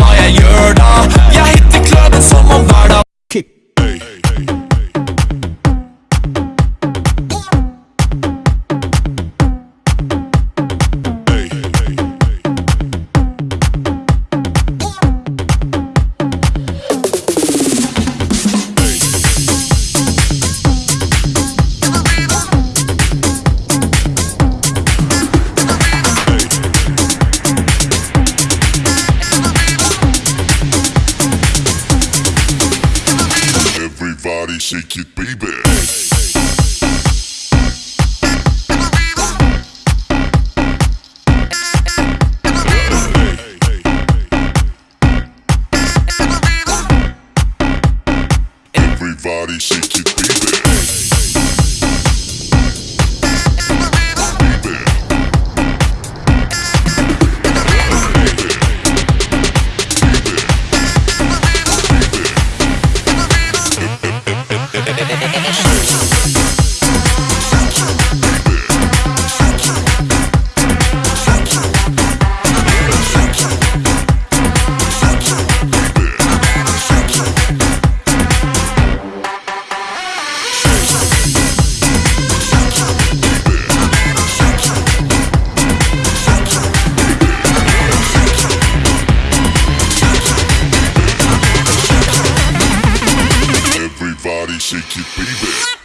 jeg gjør da Everybody shake it, baby. Everybody shake it. Baby. Everybody shake it, baby.